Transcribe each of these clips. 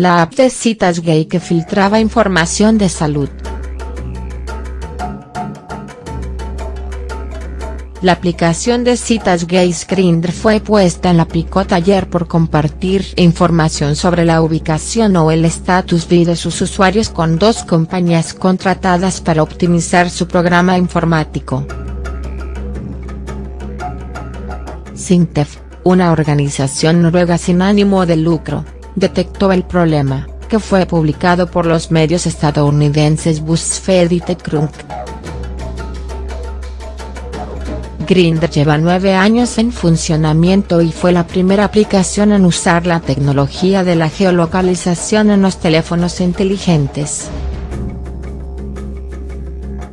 la app de citas gay que filtraba información de salud. La aplicación de citas gays Grindr fue puesta en la picota ayer por compartir información sobre la ubicación o el estatus de sus usuarios con dos compañías contratadas para optimizar su programa informático. Sintef, una organización noruega sin ánimo de lucro, detectó el problema, que fue publicado por los medios estadounidenses BuzzFeed y TechCrunch. Grindr lleva nueve años en funcionamiento y fue la primera aplicación en usar la tecnología de la geolocalización en los teléfonos inteligentes.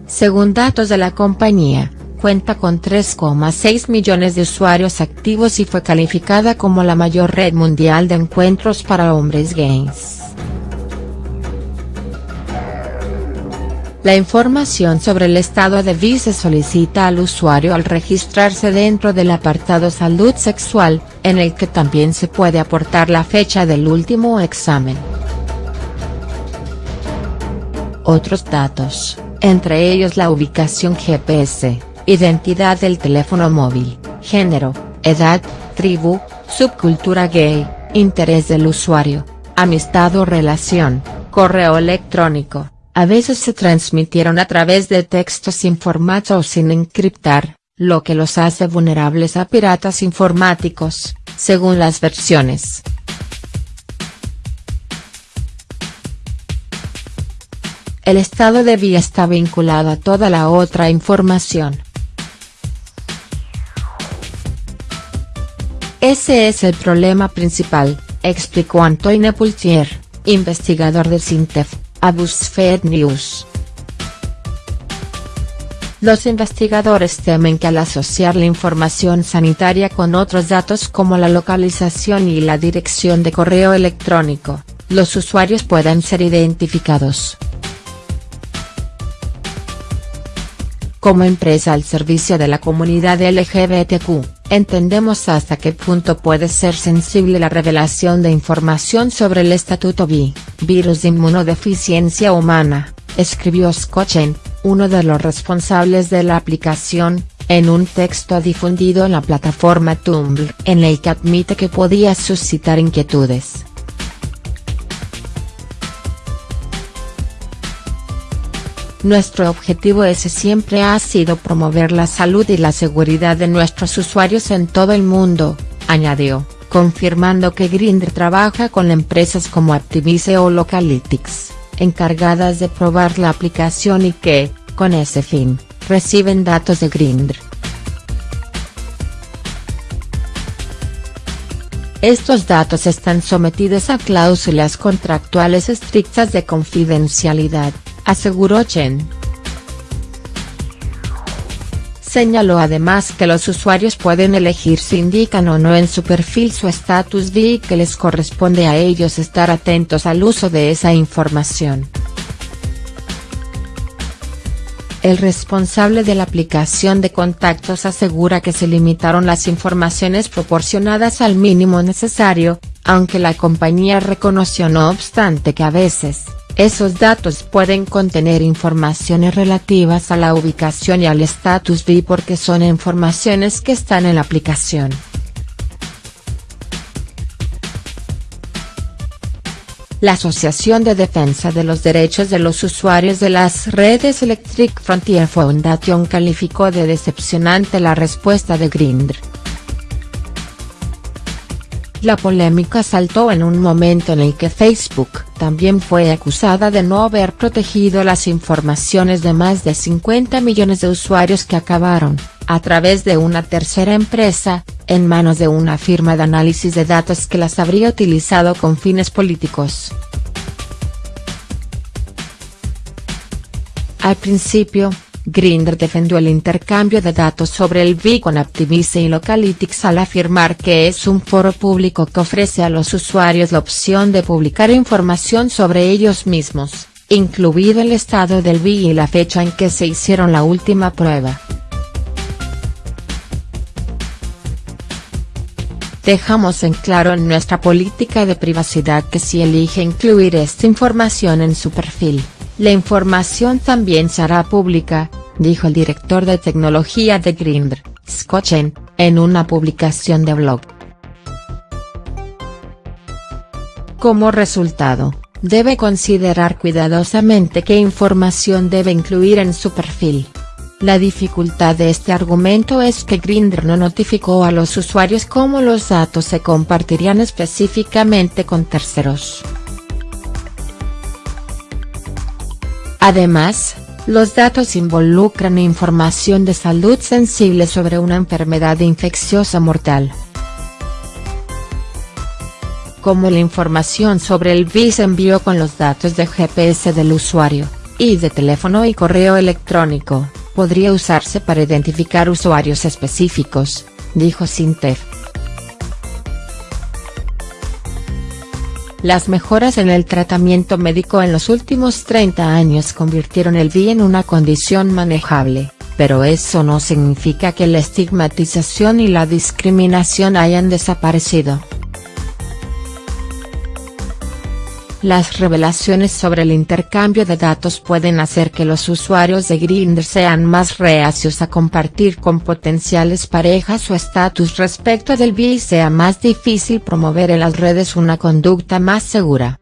Según datos de la compañía, cuenta con 3,6 millones de usuarios activos y fue calificada como la mayor red mundial de encuentros para hombres gays. La información sobre el estado de vida se solicita al usuario al registrarse dentro del apartado Salud Sexual, en el que también se puede aportar la fecha del último examen. Otros datos, entre ellos la ubicación GPS, identidad del teléfono móvil, género, edad, tribu, subcultura gay, interés del usuario, amistad o relación, correo electrónico a veces se transmitieron a través de textos sin formato o sin encriptar, lo que los hace vulnerables a piratas informáticos, según las versiones. El estado de vía está vinculado a toda la otra información. Ese es el problema principal, explicó Antoine Poultier, investigador de Sintef a BuzzFeed News. Los investigadores temen que al asociar la información sanitaria con otros datos como la localización y la dirección de correo electrónico, los usuarios puedan ser identificados. Como empresa al servicio de la comunidad LGBTQ, entendemos hasta qué punto puede ser sensible la revelación de información sobre el estatuto B, virus de inmunodeficiencia humana, escribió Scotchen, uno de los responsables de la aplicación, en un texto difundido en la plataforma Tumblr en el que admite que podía suscitar inquietudes. Nuestro objetivo ese siempre ha sido promover la salud y la seguridad de nuestros usuarios en todo el mundo, añadió, confirmando que Grindr trabaja con empresas como Activise o Localytics, encargadas de probar la aplicación y que, con ese fin, reciben datos de Grindr. Estos datos están sometidos a cláusulas contractuales estrictas de confidencialidad, aseguró Chen. Señaló además que los usuarios pueden elegir si indican o no en su perfil su estatus y que les corresponde a ellos estar atentos al uso de esa información. El responsable de la aplicación de contactos asegura que se limitaron las informaciones proporcionadas al mínimo necesario, aunque la compañía reconoció no obstante que a veces, esos datos pueden contener informaciones relativas a la ubicación y al estatus B porque son informaciones que están en la aplicación. La Asociación de Defensa de los Derechos de los Usuarios de las Redes Electric Frontier Foundation calificó de decepcionante la respuesta de Grindr. La polémica saltó en un momento en el que Facebook también fue acusada de no haber protegido las informaciones de más de 50 millones de usuarios que acabaron, a través de una tercera empresa, en manos de una firma de análisis de datos que las habría utilizado con fines políticos. Al principio, Grindr defendió el intercambio de datos sobre el VI con Activise y Localytics al afirmar que es un foro público que ofrece a los usuarios la opción de publicar información sobre ellos mismos, incluido el estado del VI y la fecha en que se hicieron la última prueba. Dejamos en claro en nuestra política de privacidad que si elige incluir esta información en su perfil, la información también será pública, dijo el director de tecnología de Grindr, Scott Chen, en una publicación de blog. Como resultado, debe considerar cuidadosamente qué información debe incluir en su perfil. La dificultad de este argumento es que Grindr no notificó a los usuarios cómo los datos se compartirían específicamente con terceros. Además, los datos involucran información de salud sensible sobre una enfermedad infecciosa mortal. Como la información sobre el se envió con los datos de GPS del usuario, y de teléfono y correo electrónico podría usarse para identificar usuarios específicos, dijo Sinter. Las mejoras en el tratamiento médico en los últimos 30 años convirtieron el VI en una condición manejable, pero eso no significa que la estigmatización y la discriminación hayan desaparecido. Las revelaciones sobre el intercambio de datos pueden hacer que los usuarios de Grindr sean más reacios a compartir con potenciales parejas su estatus respecto del BI y sea más difícil promover en las redes una conducta más segura.